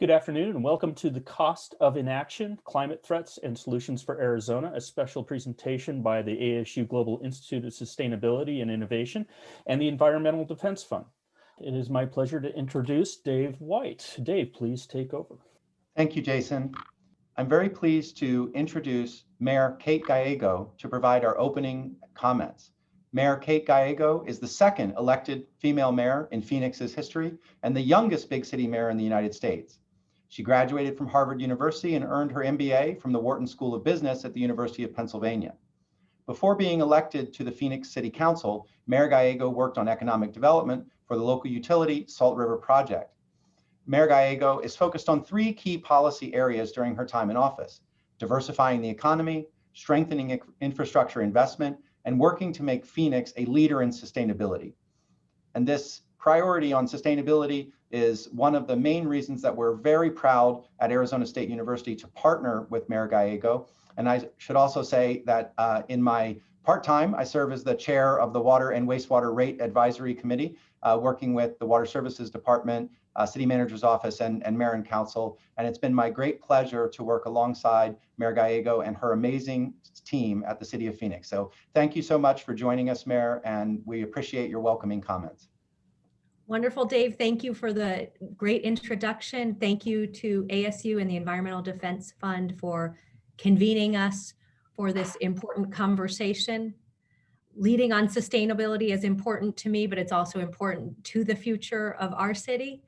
Good afternoon and welcome to the Cost of Inaction, Climate Threats and Solutions for Arizona, a special presentation by the ASU Global Institute of Sustainability and Innovation and the Environmental Defense Fund. It is my pleasure to introduce Dave White. Dave, please take over. Thank you, Jason. I'm very pleased to introduce Mayor Kate Gallego to provide our opening comments. Mayor Kate Gallego is the second elected female mayor in Phoenix's history and the youngest big city mayor in the United States. She graduated from Harvard University and earned her MBA from the Wharton School of Business at the University of Pennsylvania. Before being elected to the Phoenix City Council, Mayor Gallego worked on economic development for the local utility Salt River Project. Mayor Gallego is focused on three key policy areas during her time in office, diversifying the economy, strengthening infrastructure investment, and working to make Phoenix a leader in sustainability. And this priority on sustainability is one of the main reasons that we're very proud at Arizona State University to partner with Mayor Gallego. And I should also say that uh, in my part-time, I serve as the chair of the Water and Wastewater Rate Advisory Committee, uh, working with the Water Services Department, uh, City Manager's Office, and, and Mayor and Council. And it's been my great pleasure to work alongside Mayor Gallego and her amazing team at the City of Phoenix. So thank you so much for joining us, Mayor, and we appreciate your welcoming comments. Wonderful, Dave. Thank you for the great introduction. Thank you to ASU and the Environmental Defense Fund for convening us for this important conversation. Leading on sustainability is important to me, but it's also important to the future of our city.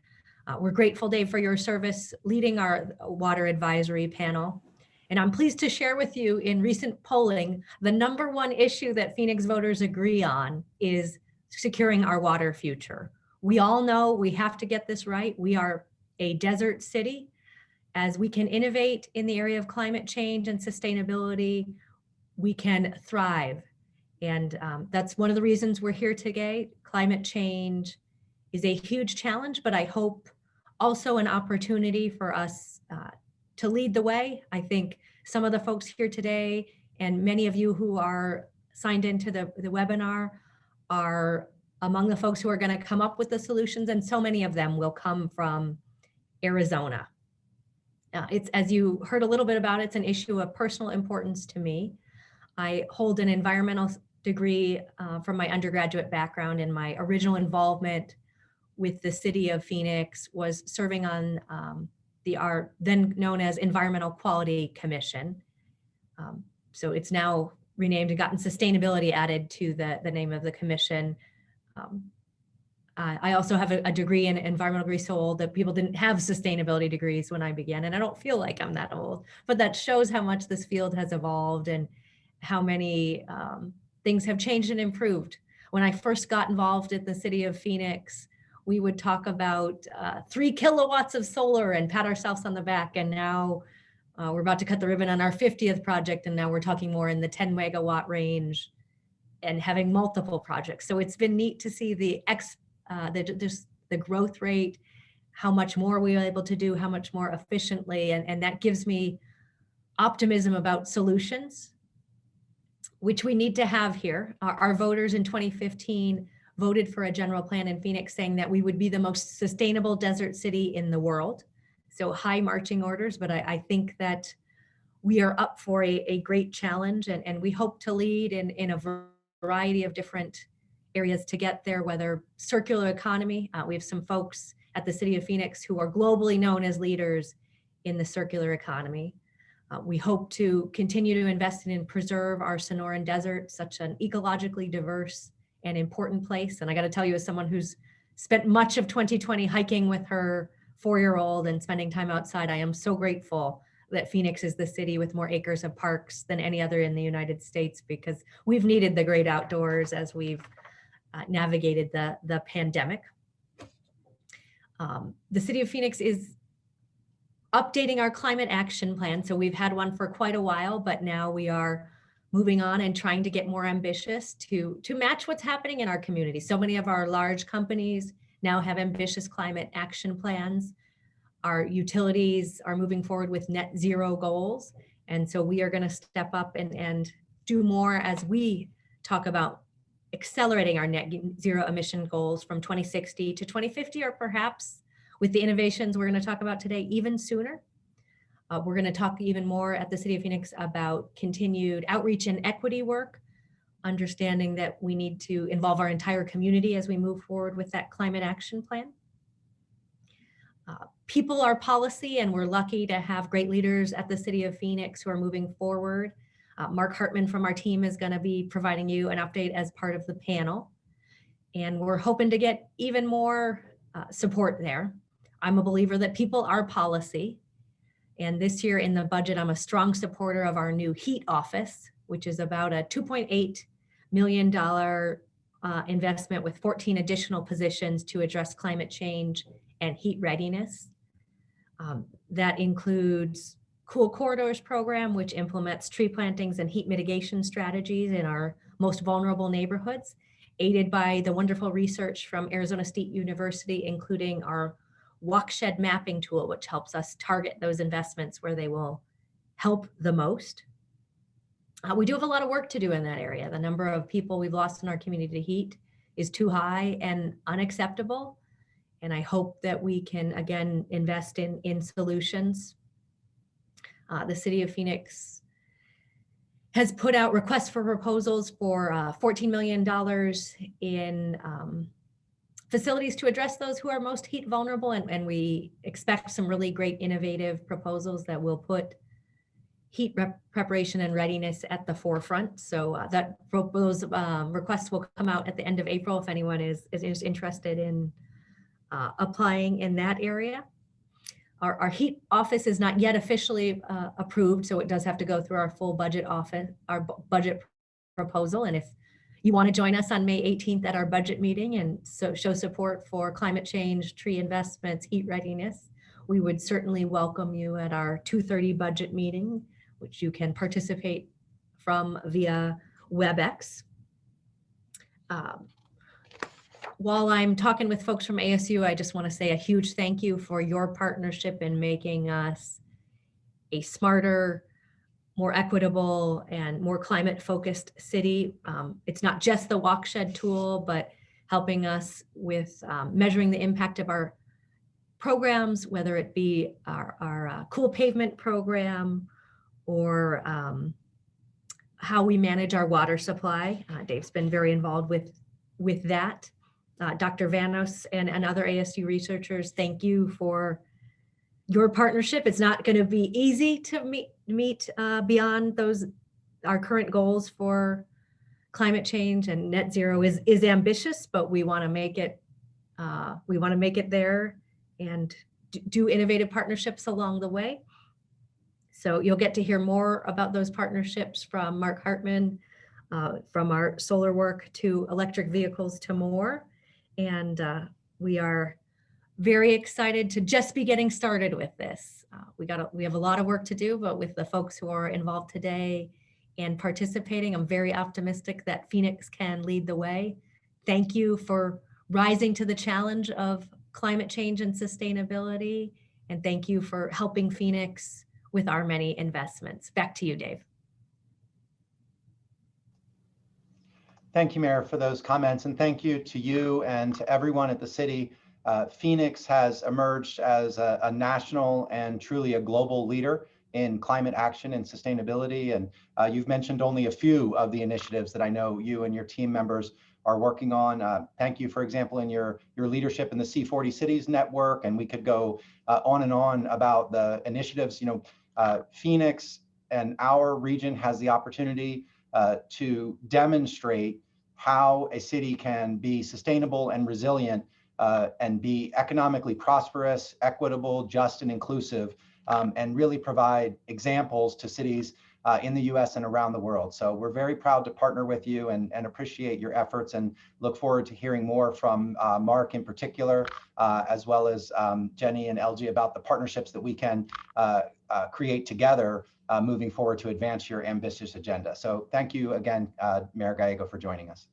Uh, we're grateful, Dave, for your service leading our water advisory panel. And I'm pleased to share with you in recent polling, the number one issue that Phoenix voters agree on is securing our water future. We all know we have to get this right. We are a desert city. As we can innovate in the area of climate change and sustainability, we can thrive. And um, that's one of the reasons we're here today. Climate change is a huge challenge, but I hope also an opportunity for us uh, to lead the way. I think some of the folks here today and many of you who are signed into the, the webinar are among the folks who are going to come up with the solutions, and so many of them will come from Arizona. Uh, it's as you heard a little bit about, it's an issue of personal importance to me. I hold an environmental degree uh, from my undergraduate background and my original involvement with the city of Phoenix was serving on um, the our then known as Environmental Quality Commission. Um, so it's now renamed and gotten sustainability added to the, the name of the commission um, I also have a, degree in environmental degree so old that people didn't have sustainability degrees when I began, and I don't feel like I'm that old, but that shows how much this field has evolved and how many um, things have changed and improved. When I first got involved at the city of Phoenix, we would talk about uh, three kilowatts of solar and pat ourselves on the back. And now uh, we're about to cut the ribbon on our 50th project. And now we're talking more in the 10 megawatt range and having multiple projects. So it's been neat to see the ex, uh, the, just the growth rate, how much more we are able to do, how much more efficiently, and, and that gives me optimism about solutions, which we need to have here. Our, our voters in 2015 voted for a general plan in Phoenix saying that we would be the most sustainable desert city in the world. So high marching orders, but I, I think that we are up for a, a great challenge and, and we hope to lead in, in a variety of different areas to get there, whether circular economy. Uh, we have some folks at the City of Phoenix who are globally known as leaders in the circular economy. Uh, we hope to continue to invest in and preserve our Sonoran Desert, such an ecologically diverse and important place. And I got to tell you, as someone who's spent much of 2020 hiking with her four-year-old and spending time outside, I am so grateful that Phoenix is the city with more acres of parks than any other in the United States because we've needed the great outdoors as we've uh, navigated the, the pandemic. Um, the city of Phoenix is updating our climate action plan. So we've had one for quite a while, but now we are moving on and trying to get more ambitious to, to match what's happening in our community. So many of our large companies now have ambitious climate action plans our utilities are moving forward with net zero goals. And so we are going to step up and, and do more as we talk about accelerating our net zero emission goals from 2060 to 2050, or perhaps with the innovations we're going to talk about today even sooner. Uh, we're going to talk even more at the City of Phoenix about continued outreach and equity work, understanding that we need to involve our entire community as we move forward with that climate action plan. Uh, people are policy, and we're lucky to have great leaders at the City of Phoenix who are moving forward. Uh, Mark Hartman from our team is going to be providing you an update as part of the panel. And we're hoping to get even more uh, support there. I'm a believer that people are policy. And this year in the budget, I'm a strong supporter of our new heat office, which is about a $2.8 million uh, investment with 14 additional positions to address climate change and heat readiness. Um, that includes Cool Corridors program, which implements tree plantings and heat mitigation strategies in our most vulnerable neighborhoods, aided by the wonderful research from Arizona State University, including our Walkshed mapping tool, which helps us target those investments where they will help the most. Uh, we do have a lot of work to do in that area. The number of people we've lost in our community to heat is too high and unacceptable. And I hope that we can, again, invest in, in solutions. Uh, the city of Phoenix has put out requests for proposals for uh, $14 million in um, facilities to address those who are most heat vulnerable. And, and we expect some really great innovative proposals that will put heat preparation and readiness at the forefront. So uh, that those um, requests will come out at the end of April if anyone is, is, is interested in uh, applying in that area. Our, our, heat office is not yet officially uh, approved, so it does have to go through our full budget office, our budget proposal. And if you want to join us on May 18th at our budget meeting and so show support for climate change, tree investments, heat readiness, we would certainly welcome you at our 2.30 budget meeting, which you can participate from via WebEx. Um, while I'm talking with folks from ASU, I just want to say a huge thank you for your partnership in making us a smarter, more equitable and more climate focused city. Um, it's not just the Walkshed tool, but helping us with um, measuring the impact of our programs, whether it be our, our uh, cool pavement program or um, how we manage our water supply. Uh, Dave's been very involved with, with that. Uh, Dr. Vanos and, and other ASU researchers, thank you for your partnership. It's not going to be easy to meet, meet uh, beyond those our current goals for climate change and net zero is is ambitious, but we want to make it uh, we want to make it there and do innovative partnerships along the way. So you'll get to hear more about those partnerships from Mark Hartman, uh, from our solar work to electric vehicles to more. And uh, we are very excited to just be getting started with this. Uh, we got a, we have a lot of work to do, but with the folks who are involved today and participating, I'm very optimistic that Phoenix can lead the way. Thank you for rising to the challenge of climate change and sustainability. And thank you for helping Phoenix with our many investments. Back to you, Dave. Thank you, Mayor, for those comments. And thank you to you and to everyone at the city uh, Phoenix has emerged as a, a, national and truly a global leader in climate action and sustainability. And uh, you've mentioned only a few of the initiatives that I know you and your team members are working on. Uh, thank you, for example, in your, your leadership in the C40 Cities Network, and we could go uh, on and on about the initiatives. You know, uh, Phoenix and our region has the opportunity uh, to demonstrate how a city can be sustainable and resilient uh, and be economically prosperous, equitable, just, and inclusive, um, and really provide examples to cities uh, in the US and around the world. So we're very proud to partner with you and, and appreciate your efforts and look forward to hearing more from uh, Mark in particular, uh, as well as um, Jenny and Elgie about the partnerships that we can uh, uh, create together moving forward to advance your ambitious agenda. So thank you again, Mayor Gallego, for joining us.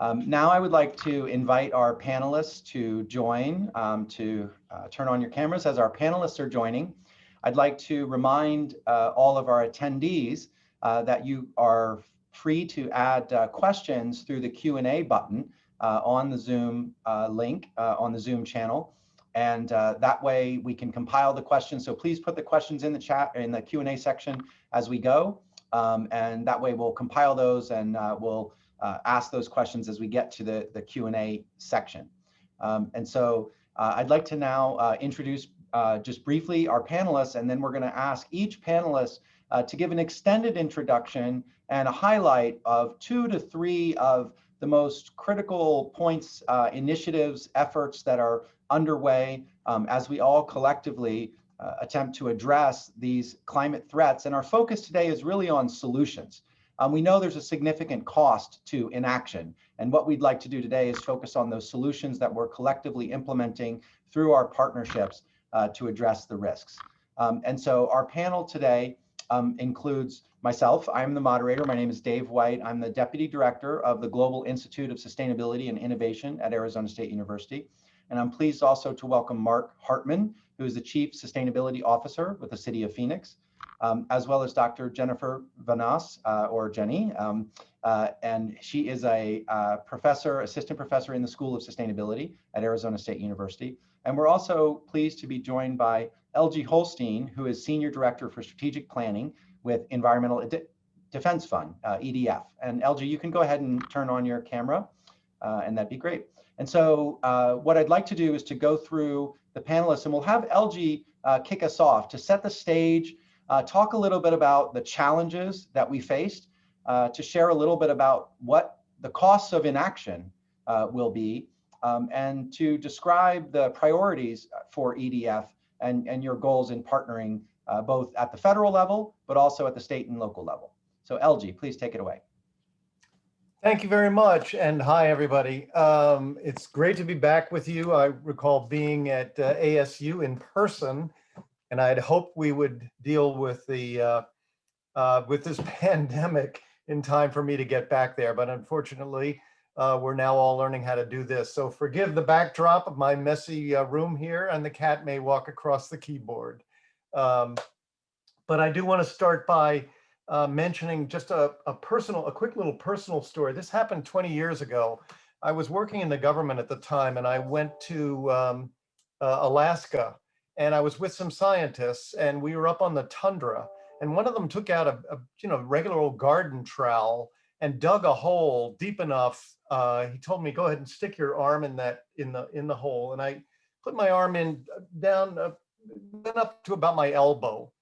Um, now I would like to invite our panelists to join, um, to uh, turn on your cameras as our panelists are joining. I'd like to remind uh, all of our attendees uh, that you are free to add uh, questions through the Q&A button uh, on the Zoom uh, link uh, on the Zoom channel. And uh, that way we can compile the questions. So please put the questions in the chat in the Q&A section as we go. Um, and that way we'll compile those and uh, we'll uh, ask those questions as we get to the, the Q&A section. Um, and so uh, I'd like to now uh, introduce uh, just briefly our panelists, and then we're going to ask each panelist to give an extended introduction and a highlight of two to three of the most critical points, uh, initiatives, efforts that are underway um, as we all collectively uh, attempt to address these climate threats. And our focus today is really on solutions. Um, we know there's a significant cost to inaction. And what we'd like to do today is focus on those solutions that we're collectively implementing through our partnerships uh, to address the risks. Um, and so our panel today um, includes myself. I'm the moderator. My name is Dave White. I'm the Deputy Director of the Global Institute of Sustainability and Innovation at Arizona State University. And I'm pleased also to welcome Mark Hartman, who is the Chief Sustainability Officer with the City of Phoenix, um, as well as Dr. Jennifer Vanos, uh, or Jenny. Um, uh, and she is a uh, professor, assistant professor in the School of Sustainability at Arizona State University. And we're also pleased to be joined by Elgie Holstein, who is Senior Director for Strategic Planning with Environmental De Defense Fund, uh, EDF. And Elgie, you can go ahead and turn on your camera, uh, and that'd be great. And so uh, what I'd like to do is to go through the panelists, and we'll have Elgie uh, kick us off to set the stage, uh, talk a little bit about the challenges that we faced, uh, to share a little bit about what the costs of inaction will be, um, and to describe the priorities for EDF and, and your goals in partnering uh, both at the federal level, but also at the state and local level. So Elgie, please take it away. Thank you very much. And hi, everybody. Um, it's great to be back with you. I recall being at uh, ASU in person, and I'd hoped we would deal with the uh, uh, with this pandemic in time for me to get back there. But unfortunately, uh, we're now all learning how to do this. So forgive the backdrop of my messy uh, room here, and the cat may walk across the keyboard. Um, but I do want to start by uh, mentioning just a, a personal, a quick little personal story. This happened 20 years ago. I was working in the government at the time and I went to um, uh, Alaska and I was with some scientists and we were up on the tundra and one of them took out a, a you know regular old garden trowel and dug a hole deep enough. Uh, he told me, go ahead and stick your arm in that in the in the hole. And I put my arm in uh, down uh, went up to about my elbow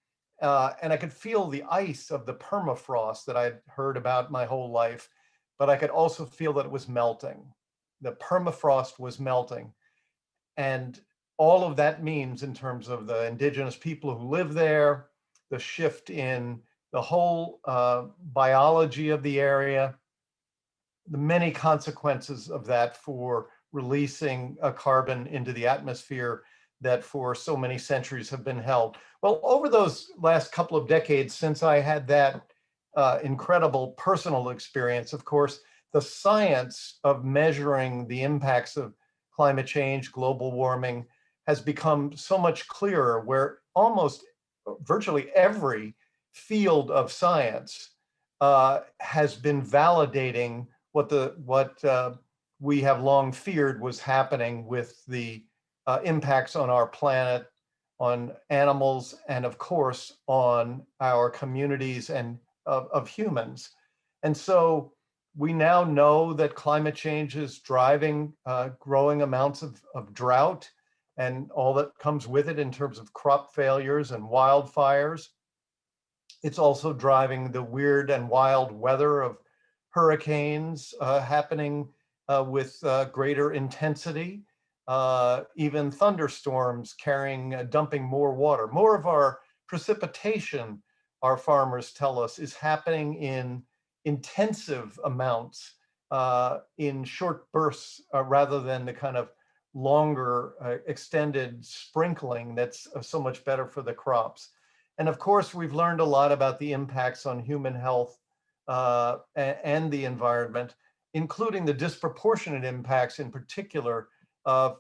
uh, and I could feel the ice of the permafrost that I'd heard about my whole life, but I could also feel that it was melting. The permafrost was melting. And all of that means in terms of the indigenous people who live there, the shift in the whole uh, biology of the area, the many consequences of that for releasing a carbon into the atmosphere that for so many centuries have been held. Well, over those last couple of decades since I had that uh, incredible personal experience, of course, the science of measuring the impacts of climate change, global warming, has become so much clearer where almost virtually every field of science uh, has been validating what the what uh, we have long feared was happening with the uh, impacts on our planet, on animals, and of course, on our communities and of, of humans. And so we now know that climate change is driving uh, growing amounts of, of drought and all that comes with it in terms of crop failures and wildfires. It's also driving the weird and wild weather of hurricanes uh, happening uh, with uh, greater intensity uh, even thunderstorms carrying, uh, dumping more water. More of our precipitation, our farmers tell us, is happening in intensive amounts in short bursts rather than the kind of longer uh, extended sprinkling that's so much better for the crops. And of course, we've learned a lot about the impacts on human health and the environment, including the disproportionate impacts in particular uh,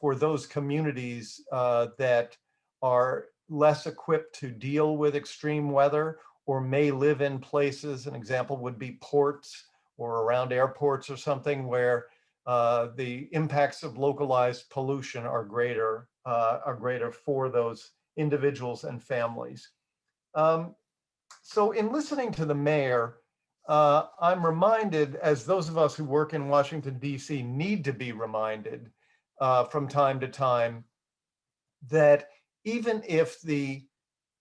for those communities uh, that are less equipped to deal with extreme weather or may live in places, an example would be ports or around airports or something where uh, the impacts of localized pollution are greater, uh, are greater for those individuals and families. Um, so in listening to the mayor, uh, I'm reminded, as those of us who work in Washington, D.C. need to be reminded uh, from time to time, that even if the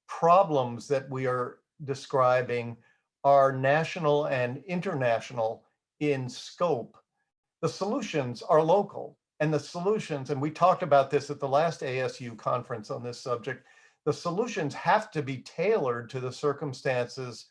problems that we are describing are national and international in scope, the solutions are local. And the solutions, and we talked about this at the last ASU conference on this subject, the solutions have to be tailored to the circumstances,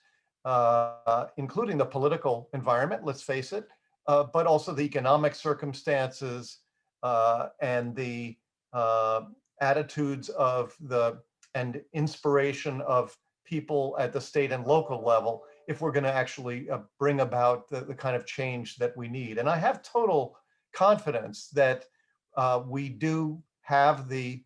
uh, including the political environment, let's face it, uh, but also the economic circumstances uh, and the uh, attitudes of the and inspiration of people at the state and local level if we're going to actually uh, bring about the, the kind of change that we need. And I have total confidence that uh, we do have the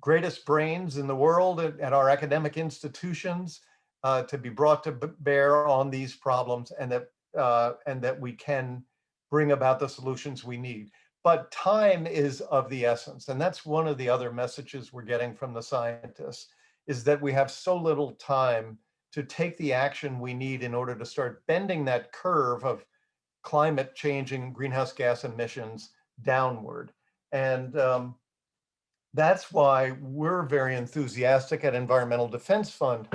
greatest brains in the world at, at our academic institutions uh, to be brought to bear on these problems and that uh, and that we can bring about the solutions we need. But time is of the essence. And that's one of the other messages we're getting from the scientists is that we have so little time to take the action we need in order to start bending that curve of climate changing greenhouse gas emissions downward. And um, that's why we're very enthusiastic at Environmental Defense Fund.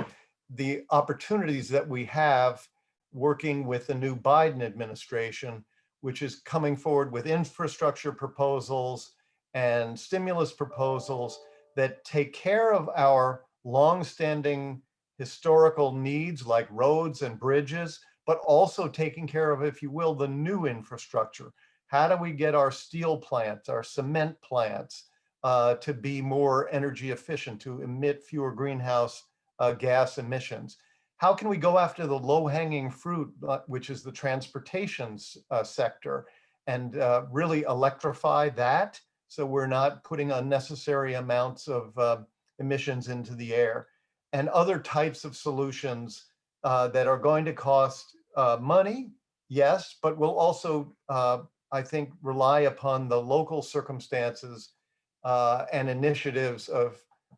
The opportunities that we have working with the new Biden administration, which is coming forward with infrastructure proposals and stimulus proposals that take care of our longstanding historical needs like roads and bridges, but also taking care of, if you will, the new infrastructure. How do we get our steel plants, our cement plants uh, to be more energy efficient, to emit fewer greenhouse uh, gas emissions? How can we go after the low hanging fruit, uh, which is the transportation uh, sector, and uh, really electrify that so we're not putting unnecessary amounts of uh, emissions into the air? and other types of solutions uh, that are going to cost uh, money, yes, but will also, uh, I think, rely upon the local circumstances uh, and initiatives of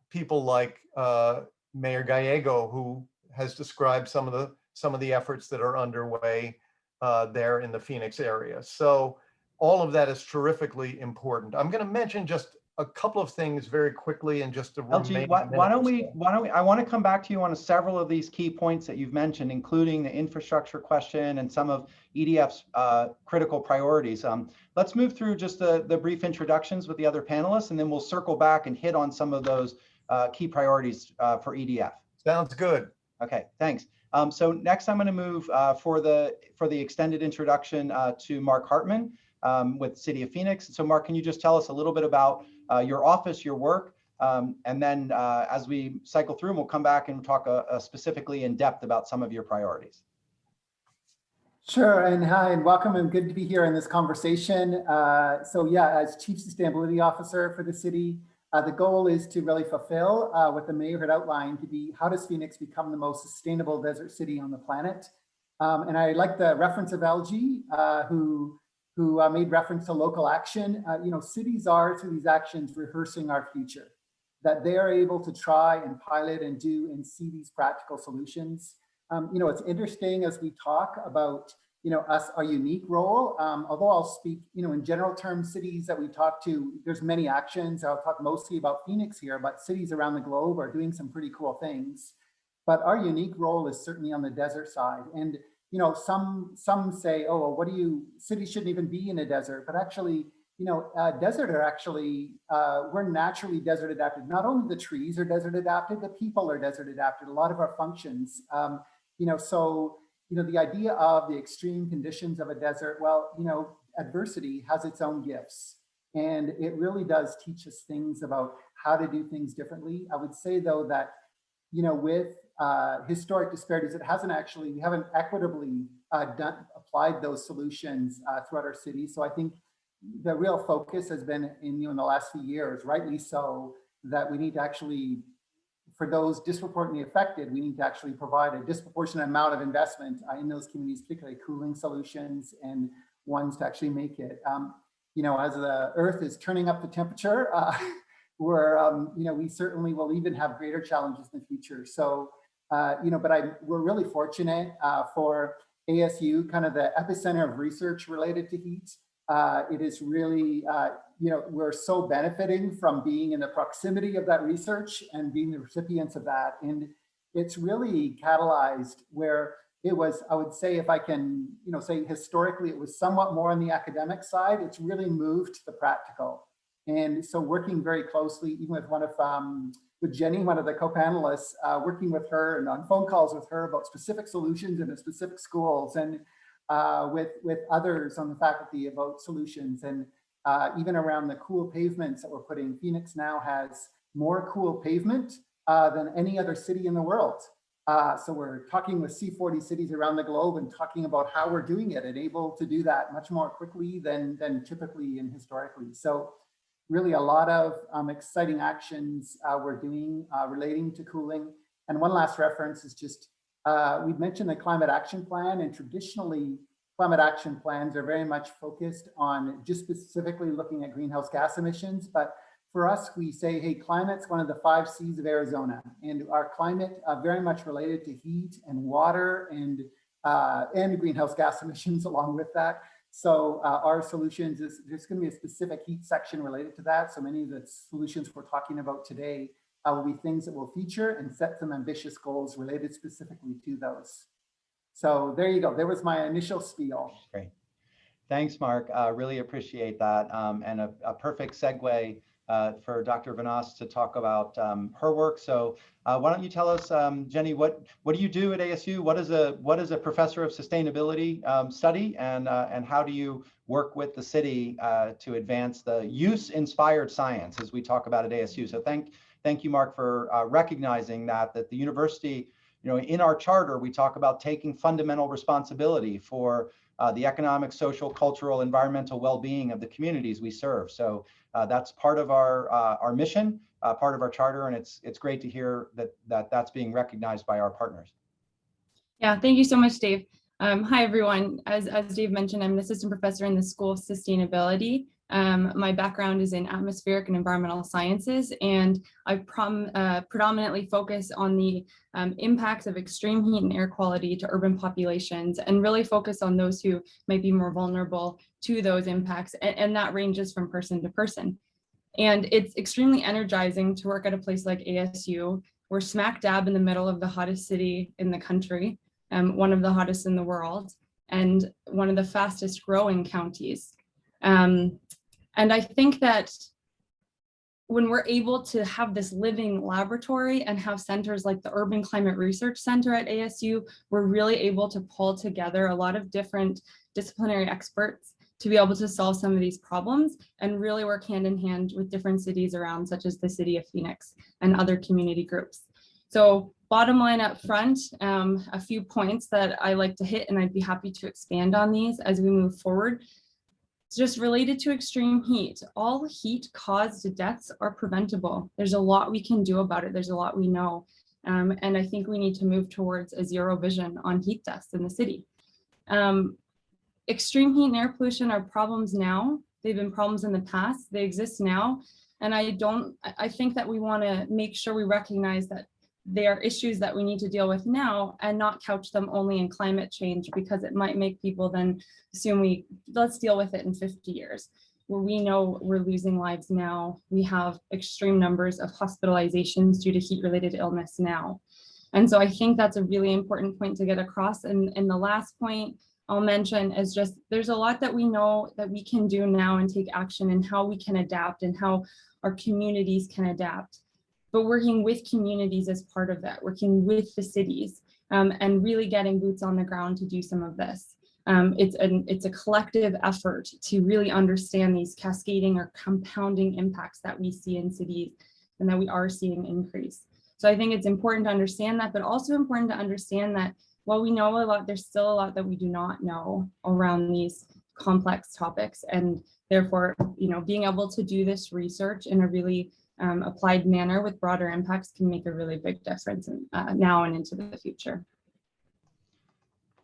people like uh, Mayor Gallego, who has described some of the some of the efforts that are underway uh, there in the Phoenix area. So all of that is terrifically important. I'm going to mention just a couple of things very quickly and just to Elgie, why, why don't we, why don't we, I want to come back to you on several of these key points that you've mentioned, including the infrastructure question and some of EDF's uh, critical priorities. Um, let's move through just the, the brief introductions with the other panelists, and then we'll circle back and hit on some of those uh, key priorities uh, for EDF. Sounds good. Okay, thanks. Um, so next I'm going to move uh, for the for the extended introduction uh, to Mark Hartman um, with City of Phoenix. So Mark, can you just tell us a little bit about uh, your office, your work, um, and then uh, as we cycle through, we'll come back and talk uh, uh, specifically in depth about some of your priorities. Sure, and hi, and welcome, and good to be here in this conversation. Uh, so yeah, as Chief Sustainability Officer for the city, uh, the goal is to really fulfill what the mayor had outlined to be, how does Phoenix become the most sustainable desert city on the planet? Um, and I like the reference of Elgie, who, who uh, made reference to local action. Uh, you know, cities are, through these actions, rehearsing our future, that they are able to try and pilot and do and see these practical solutions. Um, you know, it's interesting as we talk about, you know, us, our unique role, um, although I'll speak, you know, in general terms, cities that we talk to, there's many actions. I'll talk mostly about Phoenix here, but cities around the globe are doing some pretty cool things. But our unique role is certainly on the desert side. And, you know, some, some say, oh, well, what do you, cities shouldn't even be in a desert, but actually, you know, uh, desert are actually, uh, we're naturally desert adapted. Not only the trees are desert adapted, the people are desert adapted, a lot of our functions. Um, you know, so, you know, the idea of the extreme conditions of a desert, well, you know, adversity has its own gifts. And it really does teach us things about how to do things differently. I would say though that, you know, with uh, historic disparities, it hasn't actually, we haven't equitably uh, done, applied those solutions uh, throughout our city. So I think the real focus has been in, you know, in the last few years, rightly so, that we need to actually for those disproportionately affected, we need to actually provide a disproportionate amount of investment uh, in those communities, particularly cooling solutions and ones to actually make it. Um, you know, as the earth is turning up the temperature, uh, we're, um, you know, we certainly will even have greater challenges in the future. So, uh, you know, but I, we're really fortunate uh, for ASU, kind of the epicenter of research related to heat. Uh, it is really, uh, you know, we're so benefiting from being in the proximity of that research and being the recipients of that. And it's really catalyzed where it was, I would say, if I can, you know, say historically, it was somewhat more on the academic side. It's really moved to the practical. And so working very closely, even with one of, um, with Jenny, one of the co-panelists, uh, working with her and on phone calls with her about specific solutions in the specific schools and uh, with, with others on the faculty about solutions and uh, even around the cool pavements that we're putting. Phoenix now has more cool pavement uh, than any other city in the world. Uh, so we're talking with C40 cities around the globe and talking about how we're doing it and able to do that much more quickly than, than typically and historically. So really a lot of um, exciting actions uh, we're doing uh, relating to cooling. And one last reference is just, uh, we've mentioned the climate action plan and traditionally climate action plans are very much focused on just specifically looking at greenhouse gas emissions. But for us, we say, hey, climate's one of the five C's of Arizona and our climate uh, very much related to heat and water and, uh, and greenhouse gas emissions along with that. So uh, our solutions is there's going to be a specific heat section related to that. So many of the solutions we're talking about today uh, will be things that will feature and set some ambitious goals related specifically to those. So there you go. There was my initial spiel. Great. Thanks, Mark. Uh, really appreciate that. Um, and a, a perfect segue uh, for Dr. Vanos to talk about um, her work. So uh, why don't you tell us, um, Jenny, what what do you do at ASU? What is a what is a professor of sustainability um, study, and uh, and how do you work with the city uh, to advance the use-inspired science as we talk about at ASU? So thank thank you, Mark, for uh, recognizing that that the university, you know, in our charter we talk about taking fundamental responsibility for uh, the economic, social, cultural, environmental well-being of the communities we serve. So uh, that's part of our uh, our mission, uh, part of our charter, and it's it's great to hear that that that's being recognized by our partners. Yeah, thank you so much, Dave. Um, hi, everyone. As, as Dave mentioned, I'm an assistant professor in the School of Sustainability. Um, my background is in atmospheric and environmental sciences, and I uh, predominantly focus on the um, impacts of extreme heat and air quality to urban populations and really focus on those who might be more vulnerable to those impacts. And, and that ranges from person to person. And it's extremely energizing to work at a place like ASU. We're smack dab in the middle of the hottest city in the country, um, one of the hottest in the world, and one of the fastest growing counties. Um, and I think that when we're able to have this living laboratory and have centers like the Urban Climate Research Center at ASU, we're really able to pull together a lot of different disciplinary experts to be able to solve some of these problems and really work hand in hand with different cities around, such as the city of Phoenix and other community groups. So bottom line up front, um, a few points that I like to hit, and I'd be happy to expand on these as we move forward. Just related to extreme heat. All heat caused deaths are preventable. There's a lot we can do about it. There's a lot we know. Um, and I think we need to move towards a zero vision on heat deaths in the city. Um, extreme heat and air pollution are problems now. They've been problems in the past. They exist now. And I don't, I think that we want to make sure we recognize that they are issues that we need to deal with now and not couch them only in climate change because it might make people then assume we let's deal with it in 50 years. Where we know we're losing lives now. We have extreme numbers of hospitalizations due to heat related illness now. And so i think that's a really important point to get across. And, and the last point i'll mention is just there's a lot that we know that we can do now and take action and how we can adapt and how our communities can adapt but working with communities as part of that, working with the cities um, and really getting boots on the ground to do some of this. Um, it's, an, it's a collective effort to really understand these cascading or compounding impacts that we see in cities and that we are seeing increase. So I think it's important to understand that, but also important to understand that while we know a lot, there's still a lot that we do not know around these complex topics. And therefore, you know, being able to do this research in a really um, applied manner with broader impacts can make a really big difference in, uh, now and into the future.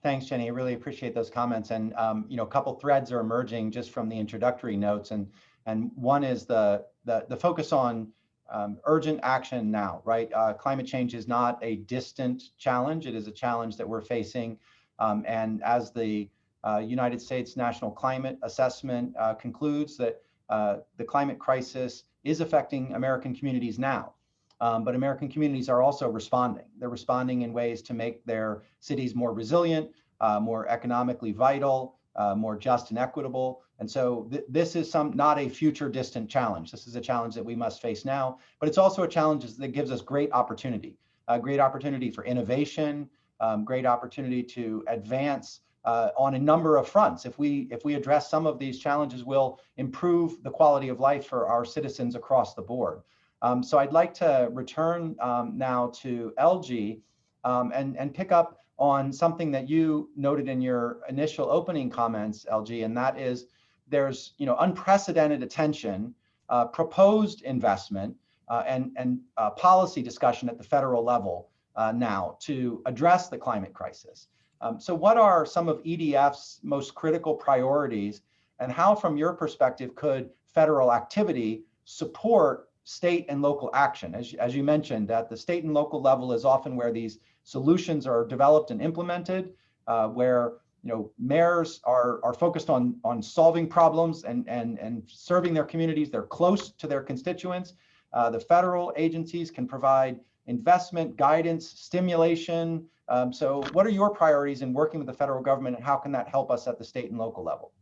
Thanks, Jenny. I really appreciate those comments. And, um, you know, a couple threads are emerging just from the introductory notes. And, and one is the, the, the focus on um, urgent action now, right? Uh, climate change is not a distant challenge. It is a challenge that we're facing. Um, and as the uh, United States National Climate Assessment uh, concludes that uh, the climate crisis is affecting American communities now. Um, but American communities are also responding. They're responding in ways to make their cities more resilient, uh, more economically vital, uh, more just and equitable. And so th this is some not a future distant challenge. This is a challenge that we must face now, but it's also a challenge that gives us great opportunity, a great opportunity for innovation, um, great opportunity to advance uh, on a number of fronts. If we if we address some of these challenges, we'll improve the quality of life for our citizens across the board. Um, so I'd like to return um, now to Elgie um, and, and pick up on something that you noted in your initial opening comments, Elgie, and that is there's you know unprecedented attention, uh, proposed investment, uh, and, and uh, policy discussion at the federal level uh, now to address the climate crisis. Um, so what are some of EDF's most critical priorities and how, from your perspective, could federal activity support state and local action. As, as you mentioned, at the state and local level is often where these solutions are developed and implemented, uh, where you know mayors are are focused on on solving problems and and and serving their communities. They're close to their constituents. Uh, the federal agencies can provide investment, guidance, stimulation. Um, so, what are your priorities in working with the federal government, and how can that help us at the state and local level?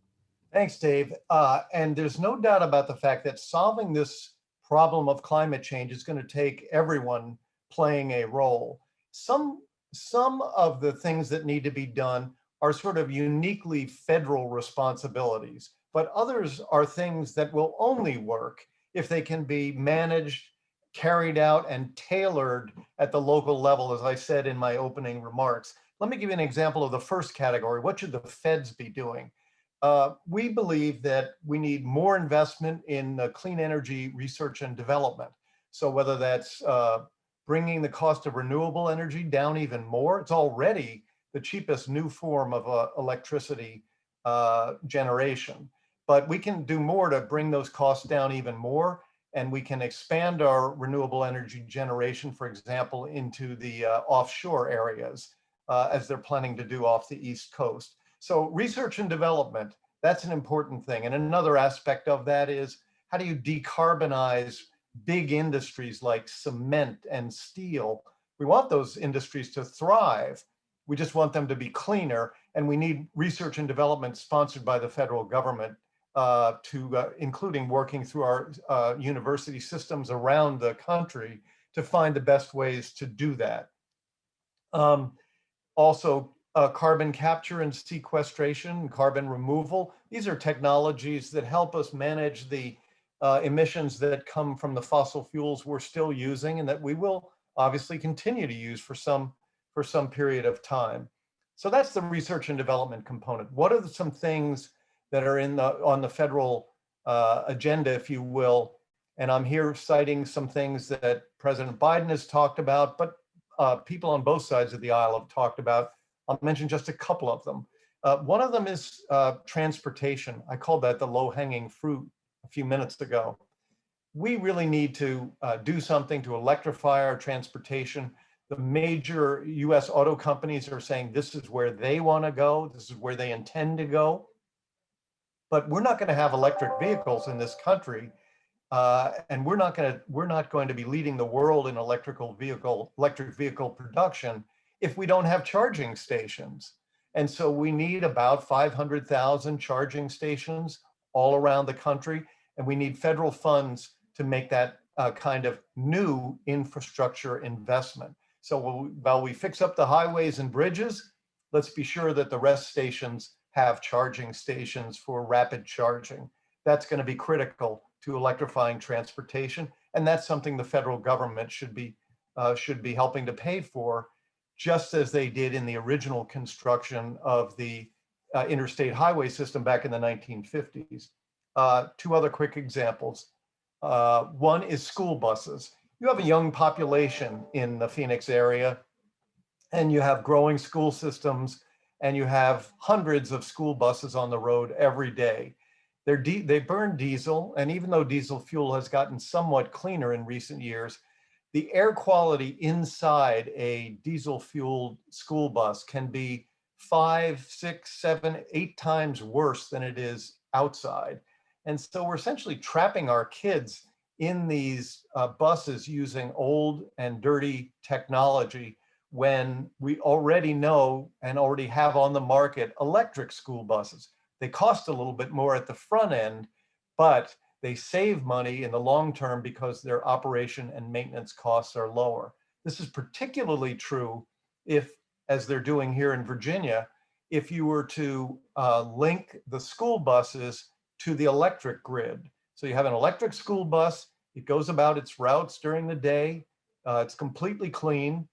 Thanks, Dave. Uh, and there's no doubt about the fact that solving this problem of climate change is going to take everyone playing a role. Some, some of the things that need to be done are sort of uniquely federal responsibilities, but others are things that will only work if they can be managed, carried out, and tailored at the local level, as I said in my opening remarks. Let me give you an example of the first category. What should the feds be doing? Uh, we believe that we need more investment in uh, clean energy research and development. So whether that's uh, bringing the cost of renewable energy down even more, it's already the cheapest new form of uh, electricity uh, generation. But we can do more to bring those costs down even more. And we can expand our renewable energy generation, for example, into the uh, offshore areas, as they're planning to do off the East Coast. So research and development, that's an important thing. And another aspect of that is how do you decarbonize big industries like cement and steel? We want those industries to thrive. We just want them to be cleaner. And we need research and development sponsored by the federal government uh, to uh, including working through our uh, university systems around the country to find the best ways to do that. Um, also, uh, carbon capture and sequestration, carbon removal. These are technologies that help us manage the uh, emissions that come from the fossil fuels we're still using and that we will obviously continue to use for some for some period of time. So that's the research and development component. What are the, some things that are in the on the federal uh, agenda, if you will? And I'm here citing some things that President Biden has talked about, but uh, people on both sides of the aisle have talked about I'll mention just a couple of them. Uh, one of them is uh, transportation. I called that the low hanging fruit a few minutes ago. We really need to uh, do something to electrify our transportation. The major US auto companies are saying this is where they want to go. This is where they intend to go. But we're not going to have electric vehicles in this country. Uh, and we're not going to we're not going to be leading the world in electrical vehicle electric vehicle production if we don't have charging stations. And so we need about 500,000 charging stations all around the country. And we need federal funds to make that uh, kind of new infrastructure investment. So while we fix up the highways and bridges, let's be sure that the rest stations have charging stations for rapid charging. That's going to be critical to electrifying transportation. And that's something the federal government should be uh, should be helping to pay for just as they did in the original construction of the uh, interstate highway system back in the 1950s. Uh, two other quick examples. Uh, one is school buses. You have a young population in the Phoenix area and you have growing school systems and you have hundreds of school buses on the road every day. They burn diesel, and even though diesel fuel has gotten somewhat cleaner in recent years, the air quality inside a diesel fueled school bus can be five, six, seven, eight times worse than it is outside. And so we're essentially trapping our kids in these uh, buses using old and dirty technology when we already know and already have on the market electric school buses. They cost a little bit more at the front end, but they save money in the long term because their operation and maintenance costs are lower. This is particularly true if, as they're doing here in Virginia, if you were to uh, link the school buses to the electric grid. So you have an electric school bus, it goes about its routes during the day, uh, it's completely clean.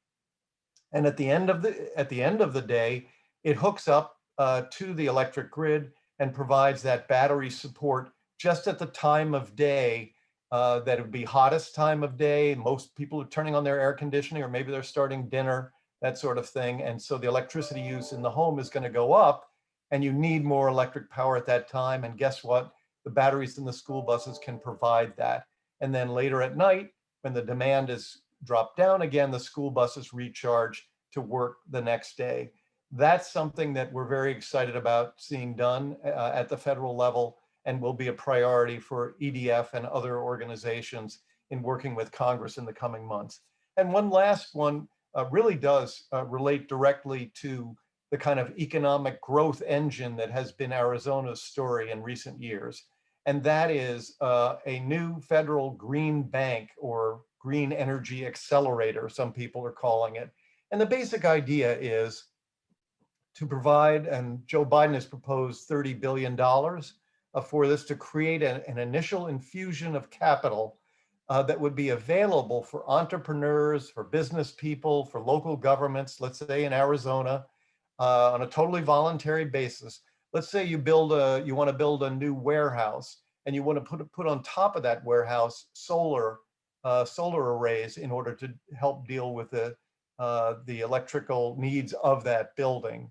And at the end of the at the end of the day, it hooks up uh, to the electric grid and provides that battery support just at the time of day uh, that would be hottest time of day. Most people are turning on their air conditioning, or maybe they're starting dinner, that sort of thing. And so the electricity use in the home is going to go up, and you need more electric power at that time. And guess what? The batteries in the school buses can provide that. And then later at night, when the demand is dropped down again, the school buses recharge to work the next day. That's something that we're very excited about seeing done uh, at the federal level and will be a priority for EDF and other organizations in working with Congress in the coming months. And one last one uh, really does uh, relate directly to the kind of economic growth engine that has been Arizona's story in recent years. And that is uh, a new federal green bank or green energy accelerator, some people are calling it. And the basic idea is to provide, and Joe Biden has proposed $30 billion uh, for this to create an, an initial infusion of capital uh, that would be available for entrepreneurs, for business people, for local governments, let's say in Arizona, uh, on a totally voluntary basis. Let's say you build a, you want to build a new warehouse and you want to put, put on top of that warehouse solar, uh, solar arrays in order to help deal with the, uh, the electrical needs of that building.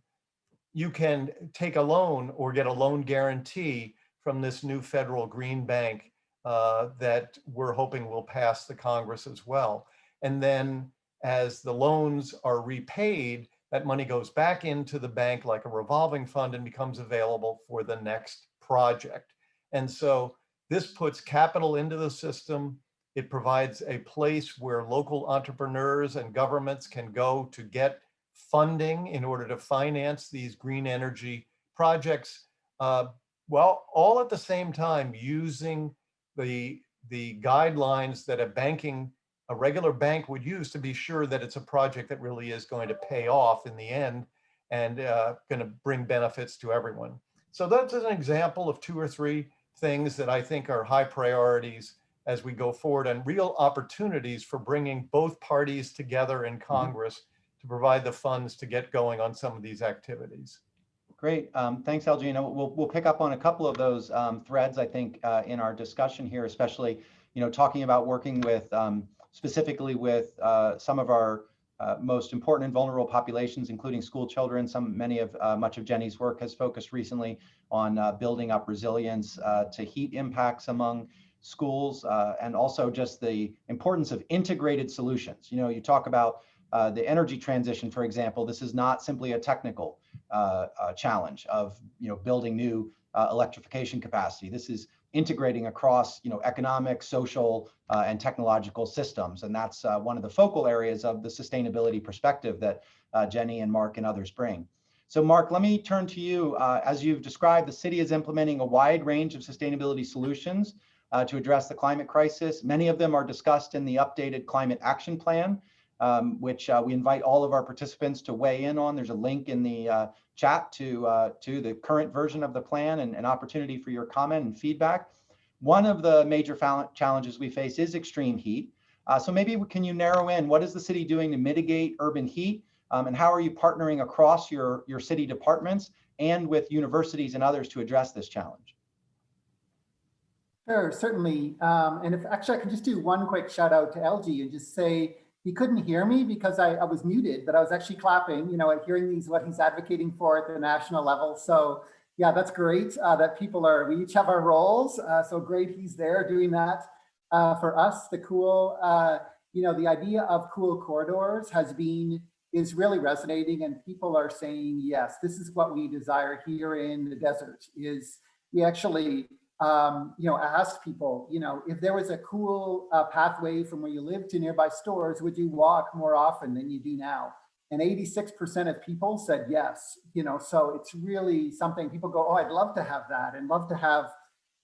You can take a loan or get a loan guarantee from this new federal green bank uh, that we're hoping will pass the Congress as well. And then as the loans are repaid, that money goes back into the bank like a revolving fund and becomes available for the next project. And so this puts capital into the system. It provides a place where local entrepreneurs and governments can go to get funding in order to finance these green energy projects. Uh, well, all at the same time using the, the guidelines that a banking, a regular bank would use to be sure that it's a project that really is going to pay off in the end and uh, going to bring benefits to everyone. So that's an example of two or three things that I think are high priorities as we go forward and real opportunities for bringing both parties together in Congress to provide the funds to get going on some of these activities. Great. Um, thanks, Elgie. And we'll, we'll pick up on a couple of those um, threads, I think, uh, in our discussion here, especially, you know, talking about working with um, specifically with uh, some of our uh, most important and vulnerable populations, including school children. Some, many of, uh, much of Jenny's work has focused recently on uh, building up resilience uh, to heat impacts among schools and also just the importance of integrated solutions. You know, you talk about the energy transition, for example, this is not simply a technical uh, uh, challenge of you know building new uh, electrification capacity. This is integrating across you know economic, social, uh, and technological systems, and that's uh, one of the focal areas of the sustainability perspective that uh, Jenny and Mark and others bring. So Mark, let me turn to you. as you've described, the city is implementing a wide range of sustainability solutions to address the climate crisis. Many of them are discussed in the updated climate action plan, um, which uh, we invite all of our participants to weigh in on. There's a link in the uh, chat to, uh, to the current version of the plan and an opportunity for your comment and feedback. One of the major challenges we face is extreme heat. Uh, so maybe can you narrow in what is the city doing to mitigate urban heat um, and how are you partnering across your, your city departments and with universities and others to address this challenge? Sure, certainly. Um, and if actually I can just do one quick shout out to Elgie and just say, he couldn't hear me because I, I was muted, but I was actually clapping, you know, at hearing these, what he's advocating for at the national level. So yeah, that's great uh, that people are, we each have our roles. Uh, so great he's there doing that. Uh, for us, the cool, uh, you know, the idea of cool corridors has been, is really resonating and people are saying, yes, this is what we desire here in the desert is we actually, um, you know, asked people, you know, if there was a cool uh, pathway from where you live to nearby stores, would you walk more often than you do now? And 86% of people said yes, you know, so it's really something people go, oh, I'd love to have that and love to have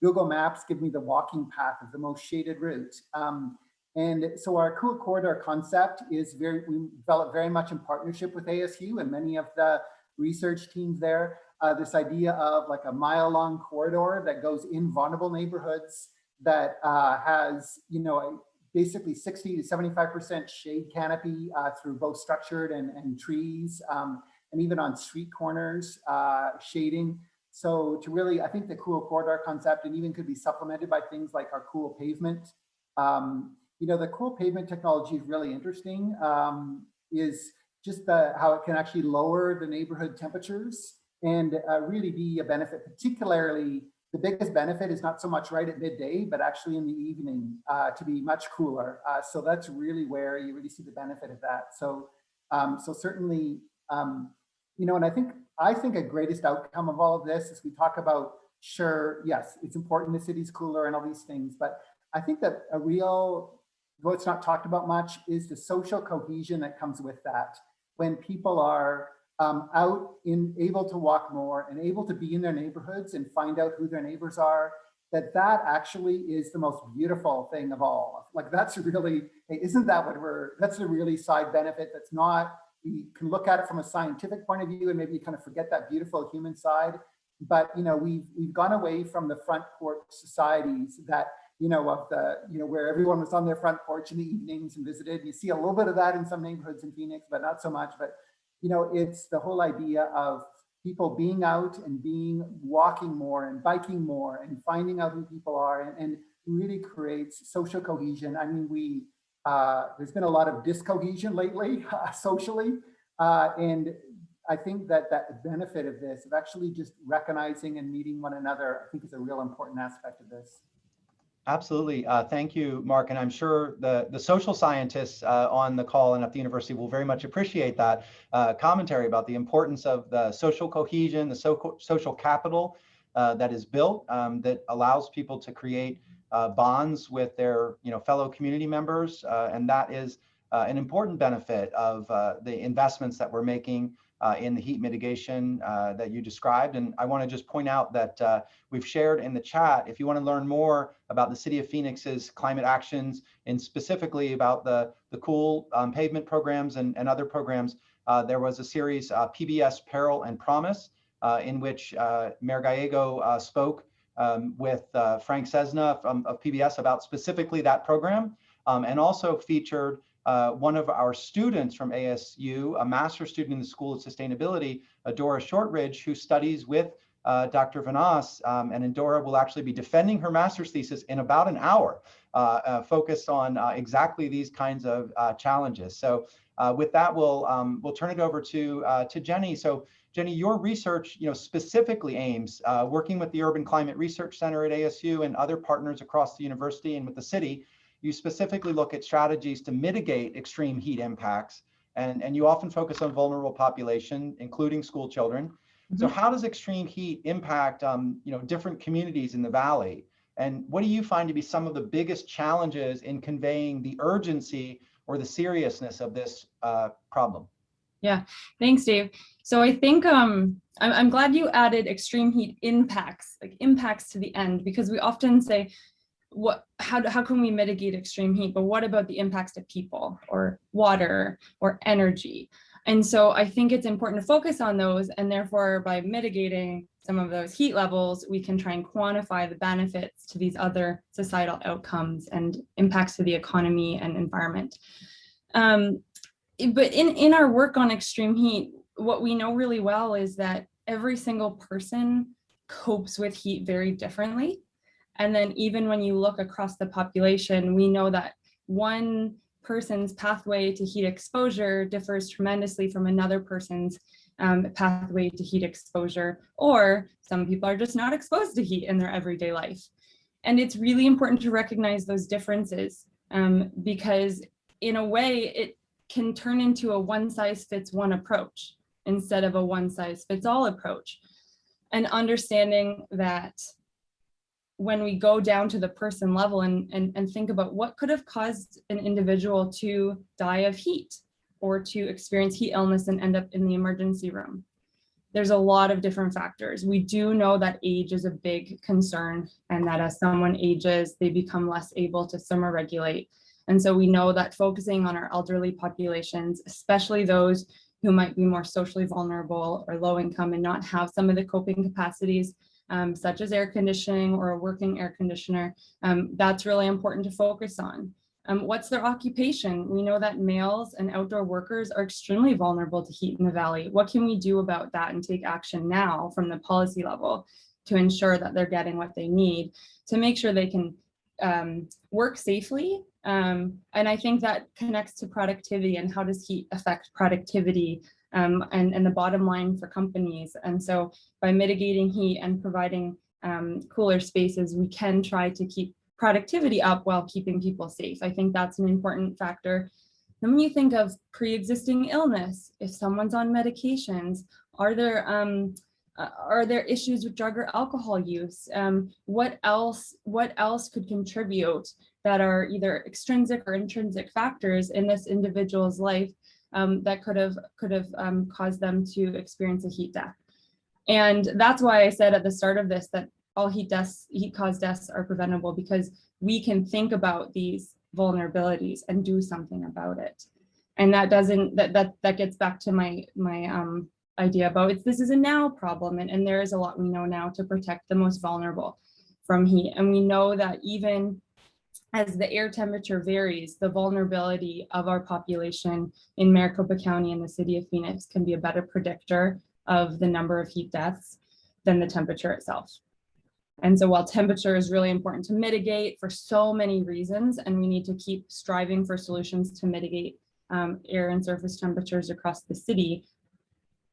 Google Maps give me the walking path of the most shaded route. Um, and so our cool corridor concept is very, we developed very much in partnership with ASU and many of the research teams there. Uh, this idea of like a mile long corridor that goes in vulnerable neighborhoods that uh, has, you know, basically 60 to 75% shade canopy uh, through both structured and, and trees, um, and even on street corners, uh, shading. So to really, I think the cool corridor concept and even could be supplemented by things like our cool pavement. Um, you know, the cool pavement technology is really interesting, um, is just the, how it can actually lower the neighborhood temperatures and uh, really be a benefit, particularly the biggest benefit is not so much right at midday, but actually in the evening uh, to be much cooler. Uh, so that's really where you really see the benefit of that. So, um, so certainly, um, you know, and I think I think a greatest outcome of all of this is we talk about sure, yes, it's important the city's cooler and all these things, but I think that a real, though it's not talked about much, is the social cohesion that comes with that. When people are um, out in able to walk more and able to be in their neighborhoods and find out who their neighbors are, that that actually is the most beautiful thing of all. Like that's really, hey, isn't that what we're, that's a really side benefit that's not, we can look at it from a scientific point of view and maybe you kind of forget that beautiful human side. But, you know, we've, we've gone away from the front porch societies that, you know, of the, you know, where everyone was on their front porch in the evenings and visited. You see a little bit of that in some neighborhoods in Phoenix, but not so much. But you know, it's the whole idea of people being out and being walking more and biking more and finding out who people are and, and really creates social cohesion. I mean, we uh, there's been a lot of discohesion lately uh, socially, uh, and I think that that benefit of this, of actually just recognizing and meeting one another, I think is a real important aspect of this. Absolutely. Uh, thank you, Mark. And I'm sure the, the social scientists uh, on the call and at the university will very much appreciate that uh, commentary about the importance of the social cohesion, the so social capital uh, that is built um, that allows people to create uh, bonds with their you know, fellow community members. Uh, and that is an important benefit of the investments that we're making uh, in the heat mitigation uh, that you described. And I want to just point out that uh, we've shared in the chat, if you want to learn more about the City of Phoenix's climate actions and specifically about the, the cool um, pavement programs and, and other programs, uh, there was a series, uh, PBS Peril and Promise, uh, in which Mayor Gallego spoke um, with Frank Sesno from, of PBS about specifically that program um, and also featured uh, one of our students from ASU, a master's student in the School of Sustainability, Dora Shortridge, who studies with uh, Dr. Vanos, um, and Dora will actually be defending her master's thesis in about an hour, uh, uh focused on uh, exactly these kinds of uh, challenges. So with that, we'll um, we'll turn it over to to Jenny. So Jenny, your research, you know, specifically aims working with the Urban Climate Research Center at ASU and other partners across the university and with the city you specifically look at strategies to mitigate extreme heat impacts, and, and you often focus on vulnerable population, including school children. Mm -hmm. So how does extreme heat impact um, you know, different communities in the Valley? And what do you find to be some of the biggest challenges in conveying the urgency or the seriousness of this uh, problem? Yeah, thanks, Dave. So I think um, I'm, I'm glad you added extreme heat impacts, like impacts to the end, because we often say, what how, how can we mitigate extreme heat but what about the impacts to people or water or energy? And so i think it's important to focus on those and therefore by mitigating some of those heat levels we can try and quantify the benefits to these other societal outcomes and impacts to the economy and environment. Um, but in in our work on extreme heat what we know really well is that every single person copes with heat very differently and then even when you look across the population, we know that one person's pathway to heat exposure differs tremendously from another person's um, pathway to heat exposure, or some people are just not exposed to heat in their everyday life. And it's really important to recognize those differences um, because in a way it can turn into a one size fits one approach instead of a one size fits all approach. And understanding that when we go down to the person level and, and, and think about what could have caused an individual to die of heat or to experience heat illness and end up in the emergency room. There's a lot of different factors. We do know that age is a big concern and that as someone ages, they become less able to thermoregulate. And so we know that focusing on our elderly populations, especially those who might be more socially vulnerable or low income and not have some of the coping capacities um, such as air conditioning or a working air conditioner, um, that's really important to focus on. Um, what's their occupation? We know that males and outdoor workers are extremely vulnerable to heat in the valley. What can we do about that and take action now from the policy level to ensure that they're getting what they need to make sure they can um, work safely? Um, and I think that connects to productivity and how does heat affect productivity um, and, and the bottom line for companies. And so by mitigating heat and providing um, cooler spaces, we can try to keep productivity up while keeping people safe. I think that's an important factor. Then when you think of pre-existing illness, if someone's on medications, are there um, uh, are there issues with drug or alcohol use? Um, what else what else could contribute that are either extrinsic or intrinsic factors in this individual's life um, that could have could have um, caused them to experience a heat death. And that's why I said at the start of this that all heat deaths, heat caused deaths are preventable because we can think about these vulnerabilities and do something about it. And that doesn't that that that gets back to my my um, idea about it's this is a now problem and, and there is a lot we know now to protect the most vulnerable from heat. And we know that even as the air temperature varies, the vulnerability of our population in Maricopa County and the city of Phoenix can be a better predictor of the number of heat deaths than the temperature itself. And so while temperature is really important to mitigate for so many reasons, and we need to keep striving for solutions to mitigate um, air and surface temperatures across the city,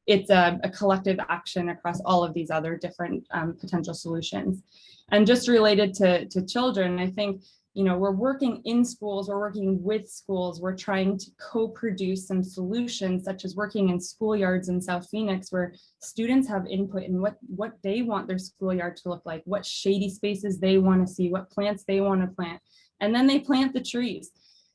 it's a, a, collective action across all of these other different um, potential solutions. And just related to, to children, I think you know, we're working in schools, we're working with schools, we're trying to co-produce some solutions such as working in schoolyards in South Phoenix where students have input in what, what they want their schoolyard to look like, what shady spaces they want to see, what plants they want to plant, and then they plant the trees.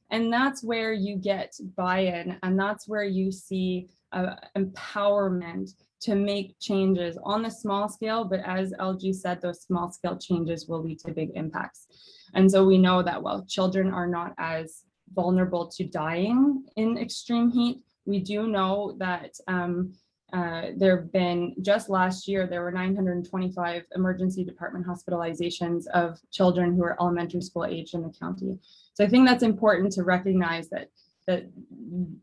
And that's where you get buy-in and that's where you see uh, empowerment to make changes on the small scale, but as Elgie said, those small scale changes will lead to big impacts. And so we know that while children are not as vulnerable to dying in extreme heat, we do know that um, uh, there have been just last year, there were 925 emergency department hospitalizations of children who are elementary school age in the county. So I think that's important to recognize that that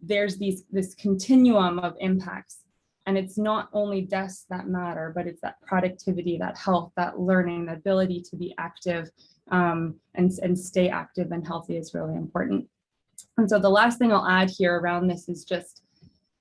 there's these this continuum of impacts and it's not only deaths that matter, but it's that productivity, that health, that learning, the ability to be active um, and, and stay active and healthy is really important. And so the last thing I'll add here around this is just,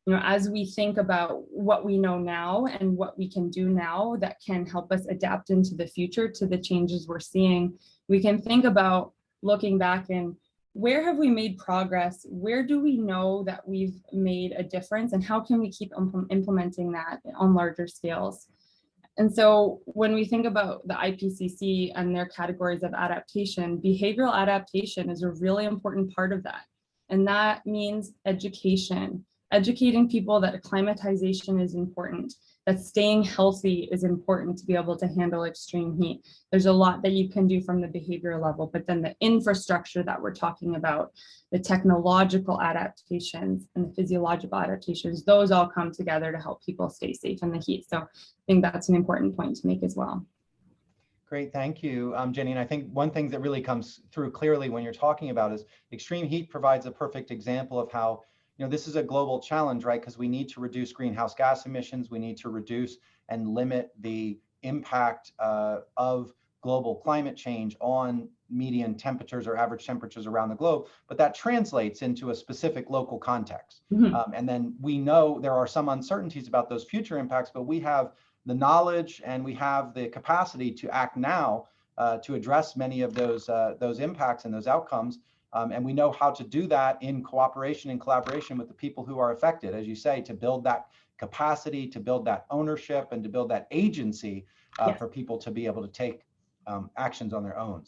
you know, as we think about what we know now and what we can do now that can help us adapt into the future to the changes we're seeing, we can think about looking back and where have we made progress? Where do we know that we've made a difference and how can we keep implementing that on larger scales? And so when we think about the IPCC and their categories of adaptation, behavioral adaptation is a really important part of that. And that means education, educating people that acclimatization is important, that staying healthy is important to be able to handle extreme heat. There's a lot that you can do from the behavior level, but then the infrastructure that we're talking about, the technological adaptations and the physiological adaptations, those all come together to help people stay safe in the heat. So I think that's an important point to make as well. Great, thank you, um, Jenny. And I think one thing that really comes through clearly when you're talking about is extreme heat provides a perfect example of how you know, this is a global challenge, right? Because we need to reduce greenhouse gas emissions. We need to reduce and limit the impact uh, of global climate change on median temperatures or average temperatures around the globe, but that translates into a specific local context. Mhm. Um, and then we know there are some uncertainties about those future impacts, but we have the knowledge and we have the capacity to act now uh, to address many of those uh, those impacts and those outcomes. Um, and we know how to do that in cooperation and collaboration with the people who are affected, as you say, to build that capacity, to build that ownership, and to build that agency uh, Yeah. for people to be able to take um, actions on their own.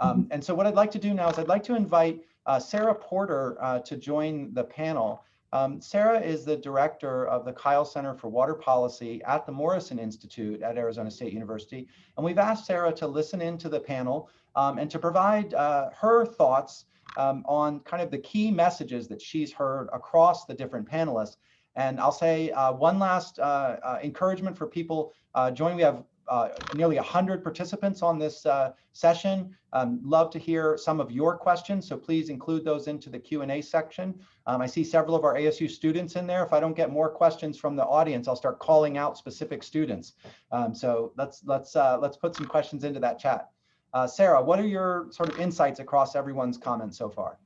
Um, and so what I'd like to do now is I'd like to invite uh, Sarah Porter uh, to join the panel. Um, Sarah is the director of the Kyl Center for Water Policy at the Morrison Institute at Arizona State University. And we've asked Sarah to listen into the panel um, and to provide uh, her thoughts um, on kind of the key messages that she's heard across the different panelists. And I'll say uh, one last uh, uh, encouragement for people uh, joining. We have uh, nearly 100 participants on this uh, session. Um, love to hear some of your questions, so please include those into the Q&A section. Um, I see several of our ASU students in there. If I don't get more questions from the audience, I'll start calling out specific students. Um, so let's let's uh, let's put some questions into that chat. Uh, Sarah, what are your sort of insights across everyone's comments so far?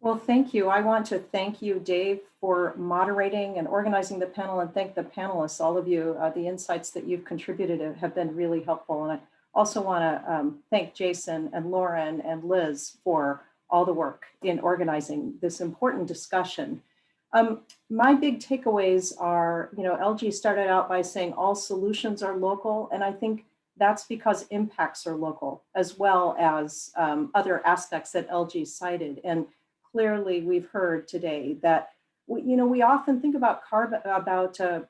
Well, thank you. I want to thank you, Dave, for moderating and organizing the panel and thank the panelists, all of you. Uh, the insights that you've contributed have been really helpful. And I also want to um, thank Jason and Lauren and Liz for all the work in organizing this important discussion. Um, my big takeaways are, you know, Elgie started out by saying all solutions are local. And I think that's because impacts are local as well as um, other aspects that Elgie cited. And clearly we've heard today that we, you know we often think about carbon about uh,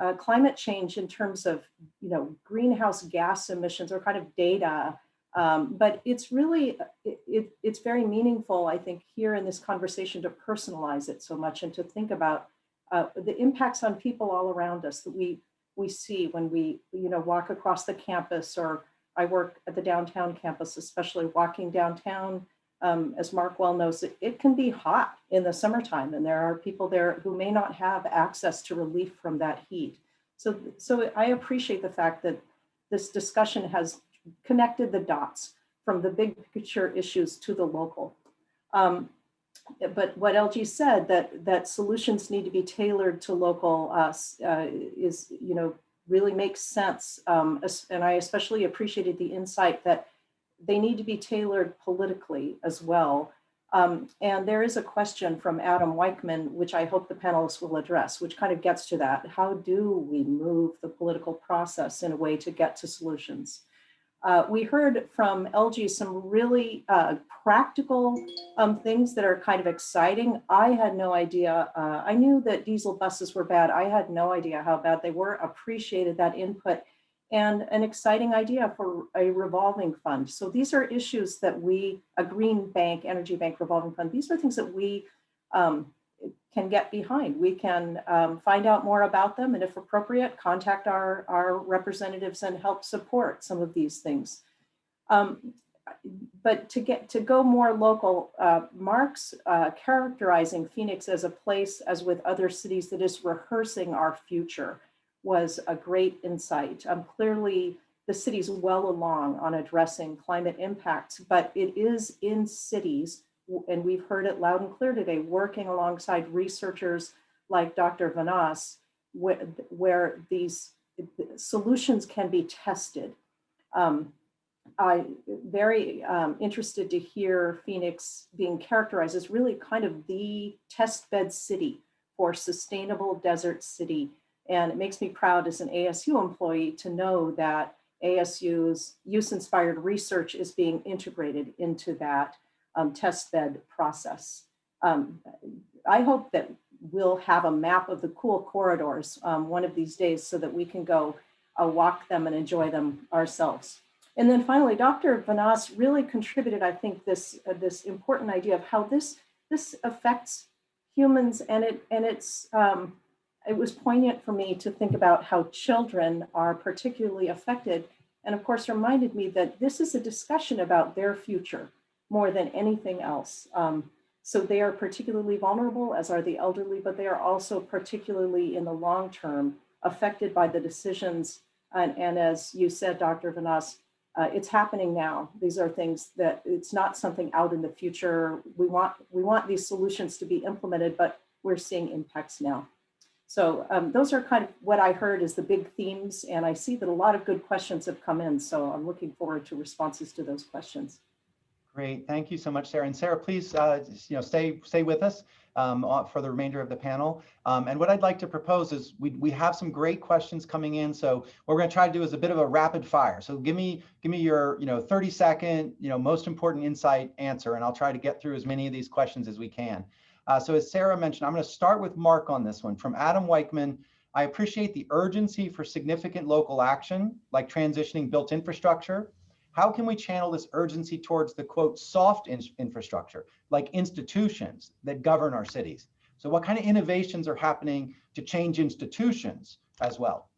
uh, climate change in terms of you know greenhouse gas emissions or kind of data um, but it's really it, it, it's very meaningful i think here in this conversation to personalize it so much and to think about uh, the impacts on people all around us that we we see when we you know walk across the campus or i work at the downtown campus especially walking downtown um, as Mark well knows, it, it can be hot in the summertime and there are people there who may not have access to relief from that heat. So, so I appreciate the fact that this discussion has connected the dots from the big picture issues to the local. Um, but what Elgie said that that solutions need to be tailored to local uh, uh, is, you know, really makes sense. Um, and I especially appreciated the insight that they need to be tailored politically as well. Um, and there is a question from Adam Weichman, which I hope the panelists will address, which kind of gets to that. How do we move the political process in a way to get to solutions? Uh, we heard from Elgie some really uh, practical um, things that are kind of exciting. I had no idea. Uh, I knew that diesel buses were bad. I had no idea how bad they were, appreciated that input and an exciting idea for a revolving fund. So these are issues that we, a green bank, energy bank revolving fund, these are things that we um, can get behind. We can um, find out more about them and if appropriate, contact our, our representatives and help support some of these things. Um, but to get to go more local, uh, Mark's uh, characterizing Phoenix as a place, as with other cities, that is rehearsing our future was a great insight. Um, clearly, the city's well along on addressing climate impacts, but it is in cities, and we've heard it loud and clear today, working alongside researchers like Dr. Vanos, where, where these solutions can be tested. Um, I'm very um, interested to hear Phoenix being characterized as really kind of the test bed city for sustainable desert city and it makes me proud as an ASU employee to know that ASU's use-inspired research is being integrated into that um, test bed process. Um, I hope that we'll have a map of the cool corridors um, one of these days so that we can go uh, walk them and enjoy them ourselves. And then finally, Dr. Vanos really contributed, I think, this, uh, this important idea of how this, this affects humans and, it, and it's, um, it was poignant for me to think about how children are particularly affected and of course reminded me that this is a discussion about their future more than anything else. Um, so they are particularly vulnerable as are the elderly, but they are also particularly in the long term affected by the decisions and, and as you said, Dr. Vanos, uh, it's happening now. These are things that it's not something out in the future. We want we want these solutions to be implemented, but we're seeing impacts now. So um, those are kind of what I heard as the big themes, and I see that a lot of good questions have come in. So I'm looking forward to responses to those questions. Great, thank you so much, Sarah. And Sarah, please, uh, you know, stay stay with us um, for the remainder of the panel. Um, and what I'd like to propose is we we have some great questions coming in. So what we're going to try to do is a bit of a rapid fire. So give me give me your you know 30 second you know most important insight answer, and I'll try to get through as many of these questions as we can. Uh, so as Sarah mentioned, I'm going to start with Mark on this one from Adam Weichman. I appreciate the urgency for significant local action, like transitioning built infrastructure. How can we channel this urgency towards the quote soft in infrastructure, like institutions that govern our cities? So what kind of innovations are happening to change institutions as well?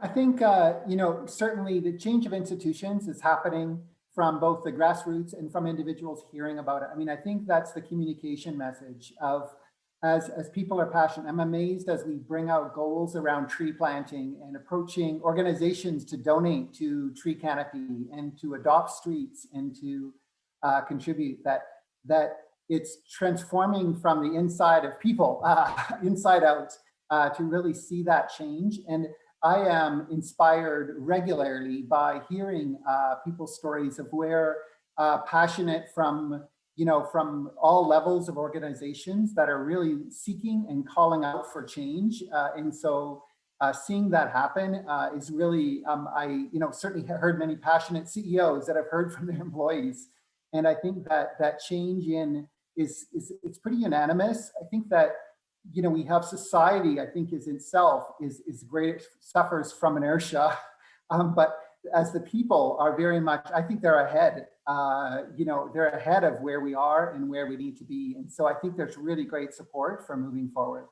I think, uh, you know, certainly the change of institutions is happening from both the grassroots and from individuals hearing about it. I mean, I think that's the communication message of as, as people are passionate. I'm amazed as we bring out goals around tree planting and approaching organizations to donate to tree canopy and to adopt streets and to uh, contribute that, that it's transforming from the inside of people, uh, inside out, uh, to really see that change. And I am inspired regularly by hearing uh, people's stories of where uh, passionate from, you know, from all levels of organizations that are really seeking and calling out for change. Uh, and so uh, seeing that happen uh, is really, um, I, you know, certainly heard many passionate CEOs that I've heard from their employees. And I think that that change in is, is it's pretty unanimous. I think that you know, we have society, I think is itself is, is great, suffers from inertia. Um, but as the people are very much, I think they're ahead, uh, you know, they're ahead of where we are and where we need to be. And so I think there's really great support for moving forward.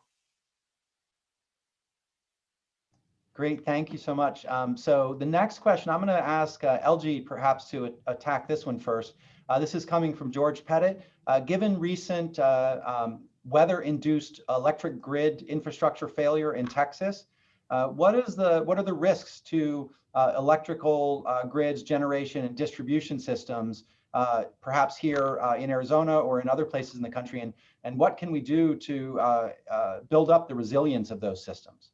Great, thank you so much. Um, so the next question, I'm going to ask uh, Elgie perhaps to attack this one first. Uh, this is coming from George Pettit. Uh, given recent uh, um, weather-induced electric grid infrastructure failure in Texas. Uh, what is the what are the risks to uh, electrical uh, grids, generation, and distribution systems, uh, perhaps here uh, in Arizona or in other places in the country, and and what can we do to build up the resilience of those systems?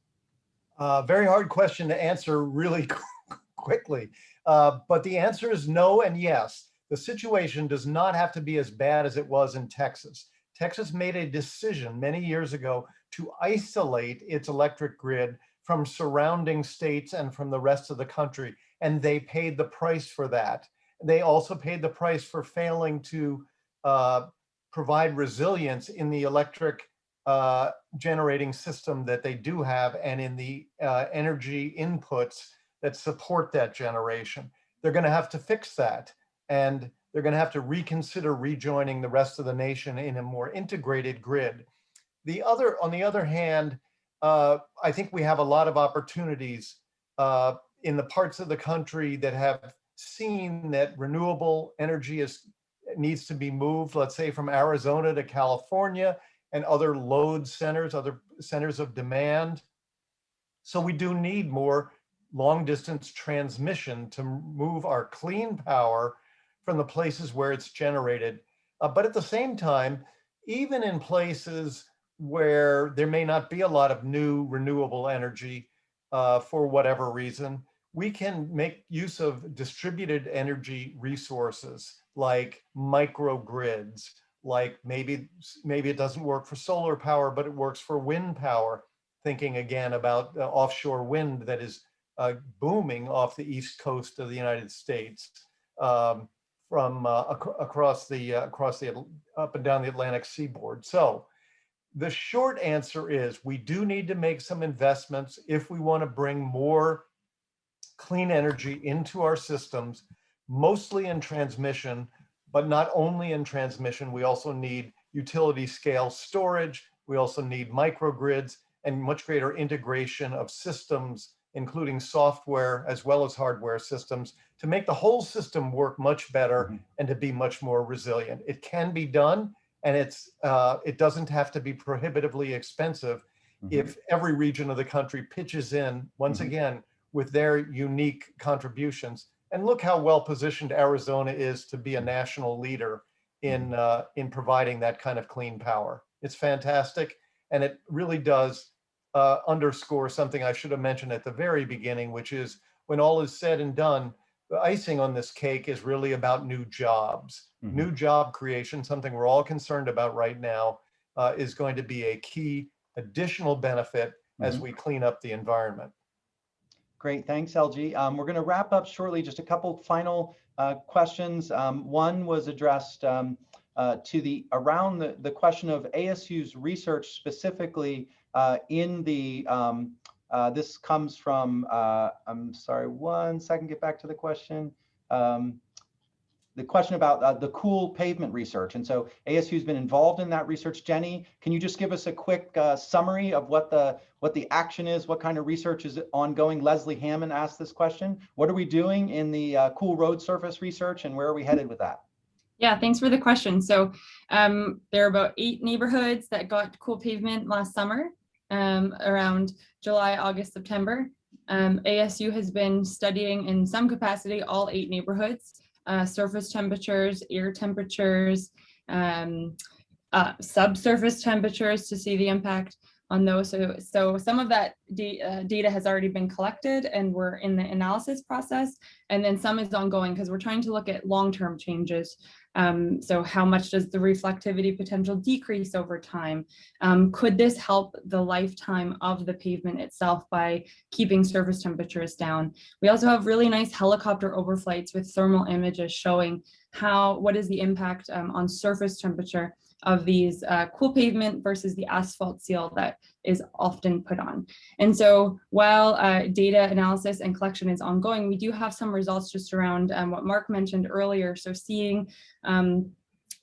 very hard question to answer really quickly, but the answer is no and yes. The situation does not have to be as bad as it was in Texas. Texas made a decision many years ago to isolate its electric grid from surrounding states and from the rest of the country. And they paid the price for that. They also paid the price for failing to uh, provide resilience in the electric uh, generating system that they do have and in the uh, energy inputs that support that generation. They're going to have to fix that. And they're going to have to reconsider rejoining the rest of the nation in a more integrated grid. The other, on the other hand, uh, I think we have a lot of opportunities uh, in the parts of the country that have seen that renewable energy is needs to be moved, let's say from Arizona to California and other load centers, other centers of demand. So we do need more long distance transmission to move our clean power from the places where it's generated. Uh, but at the same time, even in places where there may not be a lot of new renewable energy uh, for whatever reason, we can make use of distributed energy resources like microgrids, like maybe, maybe it doesn't work for solar power, but it works for wind power. Thinking again about uh, offshore wind that is uh, booming off the east coast of the United States. Um, from uh, ac across the uh, across the up and down the Atlantic seaboard. So the short answer is we do need to make some investments if we want to bring more clean energy into our systems, mostly in transmission, but not only in transmission, we also need utility scale storage. We also need microgrids and much greater integration of systems including software as well as hardware systems to make the whole system work much better mm -hmm. and to be much more resilient. It can be done and it's uh, it doesn't have to be prohibitively expensive mm -hmm. if every region of the country pitches in. Once mm -hmm. again, with their unique contributions. And look how well positioned Arizona is to be a national leader in, uh, in providing that kind of clean power. It's fantastic. And it really does uh, underscore something I should have mentioned at the very beginning, which is when all is said and done, the icing on this cake is really about new jobs. Mhm. New job creation, something we're all concerned about right now, uh, is going to be a key additional benefit as Mhm. we clean up the environment. Great, thanks, Elgie. Um, we're going to wrap up shortly. Just a couple final uh, questions. Um, one was addressed um, uh, to the around the, the question of ASU's research specifically uh, in the. Uh, this comes from. Uh, I'm sorry, one second. Get back to the question. Um, the question about uh, the cool pavement research. And so ASU's been involved in that research. Jenny, can you just give us a quick uh, summary of what the what the action is, what kind of research is ongoing? Leslie Hammond asked this question. What are we doing in the uh, cool road surface research and where are we headed with that? Yeah, thanks for the question. So um, there are about eight neighborhoods that got cool pavement last summer um, around July, August, September. Um, ASU has been studying in some capacity all eight neighborhoods, uh, surface temperatures, air temperatures, um, uh, subsurface temperatures to see the impact on those. So, so some of that uh, data has already been collected and we're in the analysis process. And then some is ongoing because we're trying to look at long-term changes. Um, so how much does the reflectivity potential decrease over time? Um, could this help the lifetime of the pavement itself by keeping surface temperatures down? We also have really nice helicopter overflights with thermal images showing how, what is the impact um, on surface temperature of these uh, cool pavement versus the asphalt seal that is often put on. And so while uh, data analysis and collection is ongoing, we do have some results just around um, what Mark mentioned earlier. So seeing um,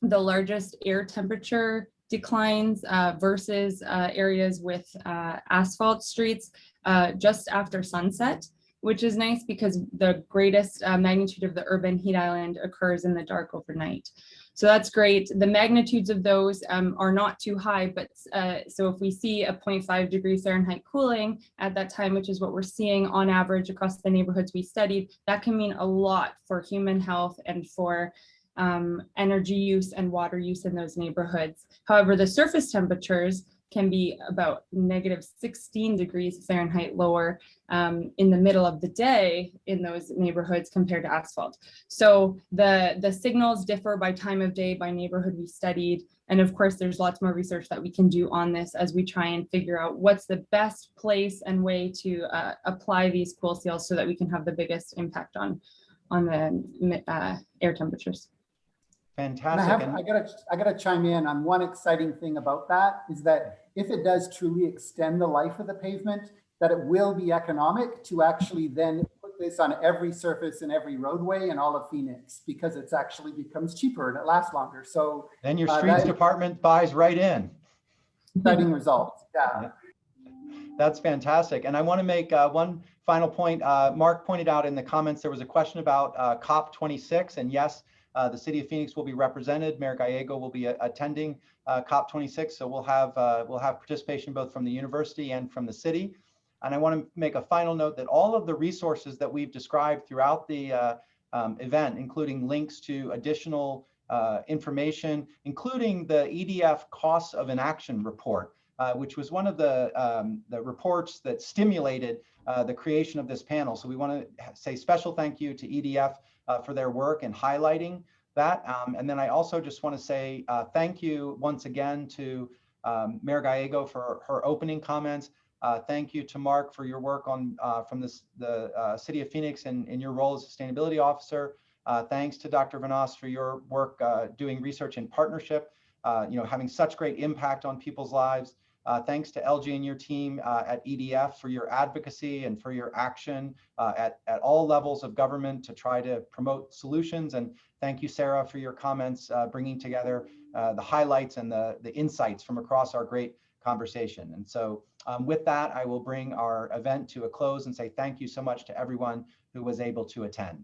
the largest air temperature declines uh, versus uh, areas with uh, asphalt streets uh, just after sunset, which is nice because the greatest uh, magnitude of the urban heat island occurs in the dark overnight. So that's great. The magnitudes of those um, are not too high, but uh, so if we see a 0.5 degree Fahrenheit cooling at that time, which is what we're seeing on average across the neighborhoods we studied, that can mean a lot for human health and for um, energy use and water use in those neighborhoods. However, the surface temperatures can be about negative 16 degrees Fahrenheit lower um, in the middle of the day in those neighborhoods compared to asphalt. So the, the signals differ by time of day, by neighborhood we studied. And of course, there's lots more research that we can do on this as we try and figure out what's the best place and way to uh, apply these cool seals so that we can have the biggest impact on, on the uh, air temperatures. And I Fantastic. have, I gotta, I gotta chime in on one exciting thing about that is that if it does truly extend the life of the pavement, that it will be economic to actually then put this on every surface and every roadway in all of Phoenix because it's actually becomes cheaper and it lasts longer. So Then your Uh, streets that- department buys right in. exciting results, yeah. That's fantastic. And I want to make uh, one final point. Uh, Mark pointed out in the comments, there was a question about uh, COP26. And yes, uh, the city of Phoenix will be represented. Mayor Gallego will be uh, attending uh, COP26. So we'll have, we'll have participation both from the university and from the city. And I want to make a final note that all of the resources that we've described throughout the um, event, including links to additional uh, information, including the EDF costs of inaction report, uh, which was one of the, um, the reports that stimulated uh, the creation of this panel. So we want to say special thank you to EDF uh, for their work and highlighting that. Um, and then I also just want to say uh, thank you once again to um, Mayor Gallego for her opening comments. Uh, thank you to Mark for your work on uh, from this, the uh, City of Phoenix and in your role as sustainability officer. Uh, thanks to Dr. Vanos for your work doing research in partnership, you know, having such great impact on people's lives. Uh, thanks to Elgie and your team uh, at EDF for your advocacy and for your action uh, at, at all levels of government to try to promote solutions. And thank you, Sarah, for your comments, uh, bringing together uh, the highlights and the, the insights from across our great conversation. And so um, with that, I will bring our event to a close and say thank you so much to everyone who was able to attend.